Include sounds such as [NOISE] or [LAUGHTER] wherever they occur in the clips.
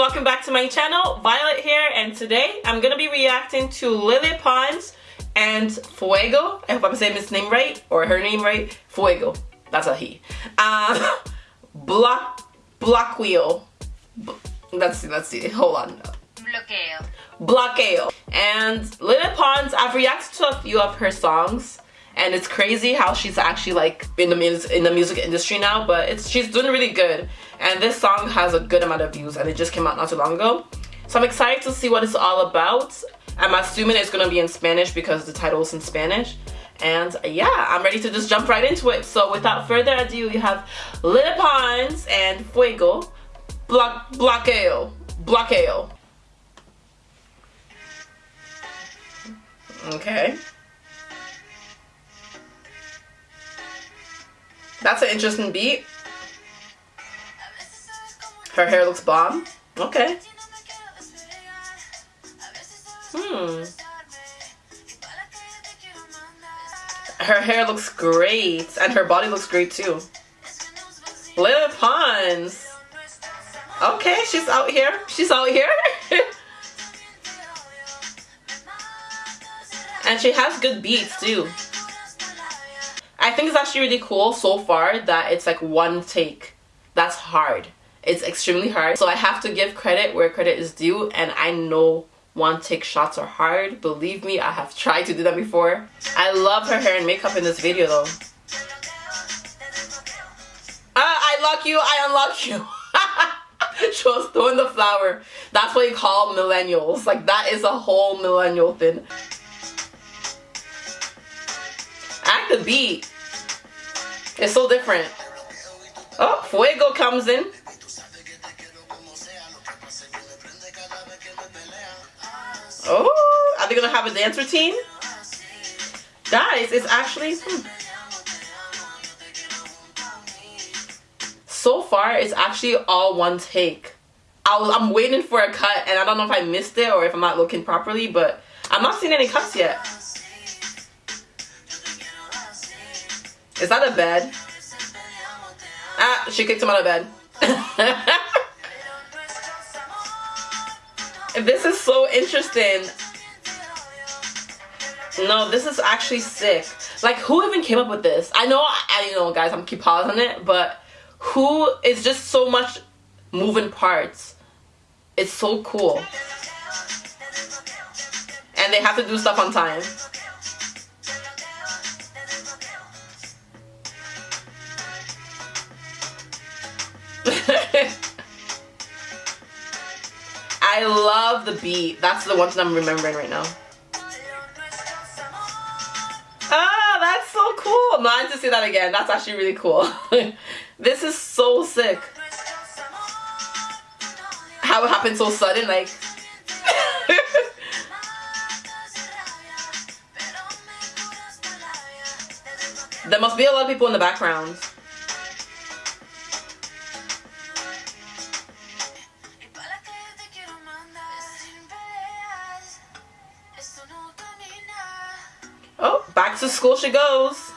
welcome back to my channel. Violet here and today I'm gonna be reacting to Lele Pons and Fuego. I hope I'm saying his name right or her name right. Fuego. That's a he. Um, [LAUGHS] block, block wheel. Let's see, let's see. Hold on. Bloqueo. Blockeo. And Lele Pons, I've reacted to a few of her songs and it's crazy how she's actually like in the in the music industry now but it's she's doing really good. And this song has a good amount of views and it just came out not too long ago. So I'm excited to see what it's all about. I'm assuming it's gonna be in Spanish because the title is in Spanish. And yeah I'm ready to just jump right into it. So without further ado you have Lele Pons and Fuego. Block Bloqueo Bloqueo. Okay That's an interesting beat. Her hair looks bomb. Okay. Hmm. Her hair looks great. And her body looks great too. Lele Pons. Okay, she's out here. She's out here. [LAUGHS] and she has good beats too. Think it's actually really cool so far that it's like one take. That's hard. It's extremely hard. So I have to give credit where credit is due and I know one take shots are hard. Believe me, I have tried to do that before. I love her hair and makeup in this video though. Ah, I lock you, I unlock you. [LAUGHS] she was throwing the flower. That's what you call millennials. Like that is a whole millennial thing. Act the beat. It's so different. Oh, Fuego comes in. Oh, are they gonna have a dance routine? Guys, it's actually hmm. so far it's actually all one take. I was I'm waiting for a cut and I don't know if I missed it or if I'm not looking properly, but I'm not seeing any cuts yet. Is that a bed? Ah, she kicked him out of bed. [LAUGHS] this is so interesting. No, this is actually sick. Like, who even came up with this? I know, I you know, guys, I'm keep pausing it, but who is just so much moving parts. It's so cool. And they have to do stuff on time. I love the beat. That's the one that I'm remembering right now. Ah, that's so cool. No, I need to see that again. That's actually really cool. [LAUGHS] this is so sick. How it happened so sudden, like. [LAUGHS] there must be a lot of people in the background. Back to school she goes.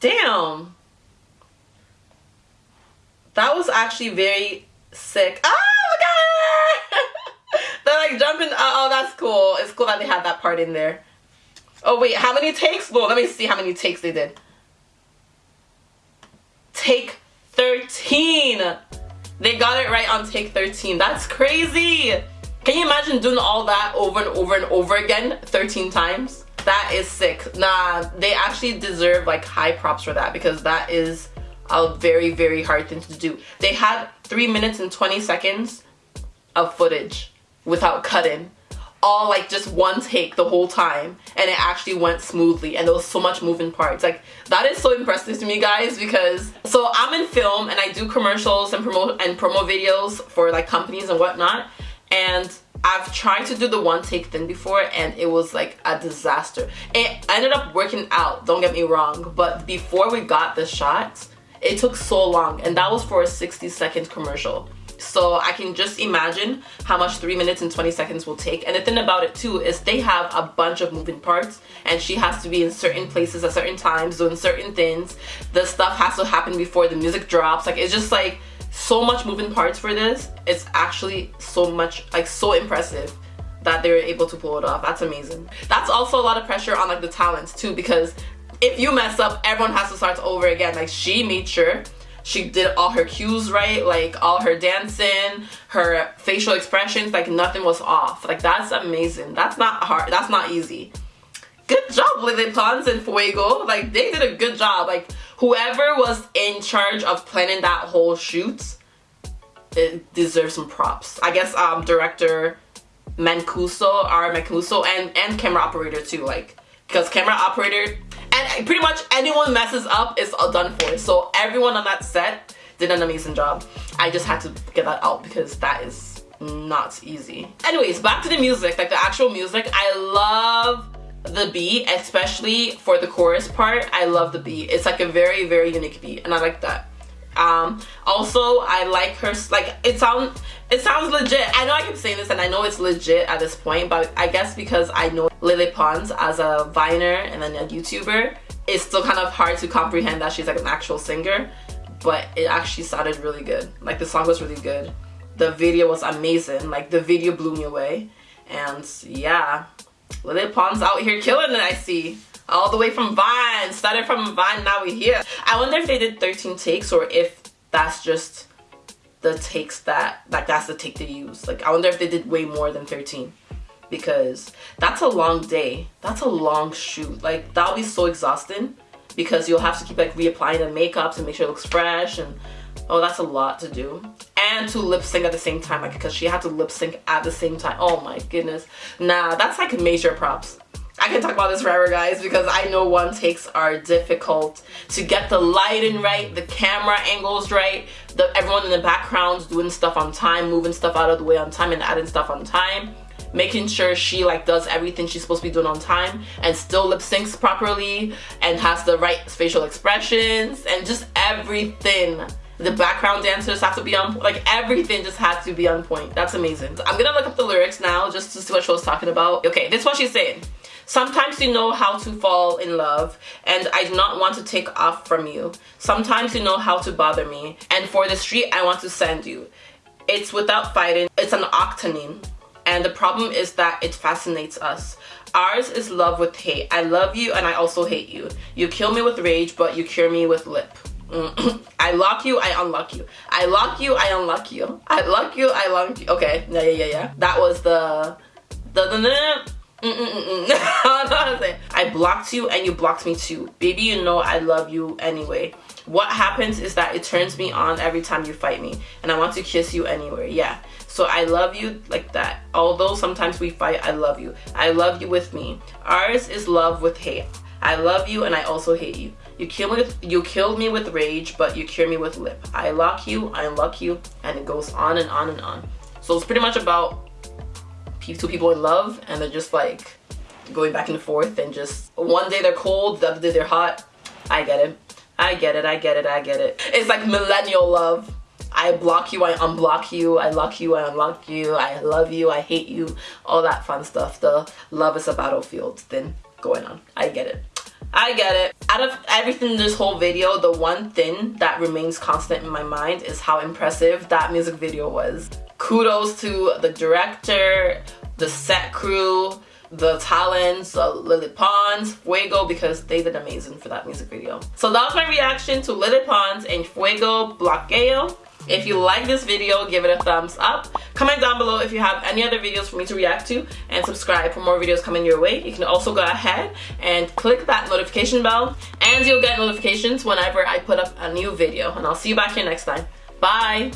Damn. That was actually very sick. Oh look at her! [LAUGHS] They're like jumping. Oh, oh, that's cool. It's cool that they had that part in there. Oh, wait. How many takes? Well, let me see how many takes they did. Take 13. They got it right on take 13. That's crazy. Can you imagine doing all that over and over and over again 13 times? That is sick. Nah, they actually deserve like high props for that because that is a very, very hard thing to do. They had 3 minutes and 20 seconds of footage without cutting all like just one take the whole time and it actually went smoothly and there was so much moving parts. Like that is so impressive to me guys because so I'm in film and I do commercials and promote and promo videos for like companies and whatnot and I've tried to do the one take thing before and it was like a disaster. It ended up working out don't get me wrong but before we got the shots it took so long and that was for a 60 second commercial So I can just imagine how much 3 minutes and 20 seconds will take. And the thing about it too is they have a bunch of moving parts and she has to be in certain places at certain times doing certain things. The stuff has to happen before the music drops. Like it's just like so much moving parts for this. It's actually so much like so impressive that they were able to pull it off. That's amazing. That's also a lot of pressure on like the talents too because if you mess up, everyone has to start over again. Like she made sure she did all her cues right, like all her dancing, her facial expressions, like nothing was off. Like that's amazing. That's not hard. That's not easy. Good job, Lele Pons and Fuego. Like they did a good job. Like whoever was in charge of planning that whole shoot, it deserves some props. I guess um director Mancuso, our Mancuso, and and camera operator too. Like because camera operator and pretty much anyone messes up is all done for. So everyone on that set did an amazing job. I just had to get that out because that is not easy. Anyways back to the music like the actual music. I love the beat especially for the chorus part. I love the beat. It's like a very very unique beat and i like that um also i like her like it sounds it sounds legit. I know i keep saying this and i know it's legit at this point but i guess because i know lele pons as a viner and then a youtuber it's still kind of hard to comprehend that she's like an actual singer but it actually sounded really good. Like the song was really good. The video was amazing. Like the video blew me away. And yeah Lele Pons out here killing it I see all the way from Vine started from Vine now we're here. I wonder if they did 13 takes or if that's just the takes that like that's the take they use. Like I wonder if they did way more than 13 because that's a long day. That's a long shoot. Like that'll be so exhausting because you'll have to keep like reapplying the makeup to make sure it looks fresh and oh that's a lot to do. And to lip sync at the same time like because she had to lip sync at the same time. Oh my goodness. Nah that's like major props I can talk about this forever guys because I know one takes are difficult to get the lighting right, the camera angles right, the everyone in the background doing stuff on time, moving stuff out of the way on time and adding stuff on time. Making sure she like does everything she's supposed to be doing on time and still lip syncs properly and has the right facial expressions and just everything. The background dancers have to be on like everything just has to be on point. That's amazing. I'm gonna look up the lyrics now just to see what she was talking about. Okay this is what she's saying Sometimes you know how to fall in love, and I do not want to take off from you. Sometimes you know how to bother me, and for the street I want to send you. It's without fighting, it's an octanine and the problem is that it fascinates us. Ours is love with hate. I love you and I also hate you. You kill me with rage, but you cure me with lip. Mm-hmm. [CLEARS THROAT] I lock you, I unlock you. I lock you, I unlock you. I lock you, I lock you. Okay, yeah, yeah, yeah, yeah. That was the the the. the [LAUGHS] I blocked you and you blocked me too. Baby, you know I love you anyway. What happens is that it turns me on every time you fight me and I want to kiss you anywhere. Yeah. So I love you like that. Although sometimes we fight, I love you. I love you with me. Ours is love with hate. I love you and I also hate you. You kill me with you killed me with rage, but you cure me with lip. I lock you, I unlock you, and it goes on and on and on. So it's pretty much about two people in love and they're just like going back and forth and just one day they're cold, the other day they're hot. I get it. I get it, I get it, I get it. It's like millennial love. I block you, I unblock you, I lock you, I unlock you, I love you, I hate you, all that fun stuff. The love is a battlefield thing going on. I get it. I get it. Out of everything in this whole video, the one thing that remains constant in my mind is how impressive that music video was. Kudos to the director, the set crew, the talents, uh, Lele Pons, Fuego because they did amazing for that music video. So that was my reaction to Lele Pons and Fuego Bloqueo. If you like this video, give it a thumbs up. Comment down below if you have any other videos for me to react to and subscribe for more videos coming your way. You can also go ahead and click that notification bell and you'll get notifications whenever I put up a new video. And I'll see you back here next time. Bye!